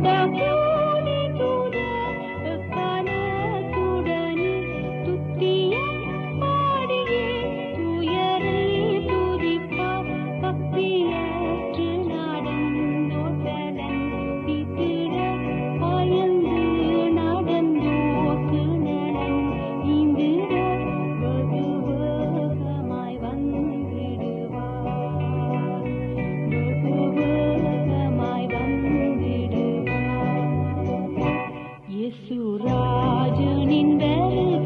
கூட Suracının berdi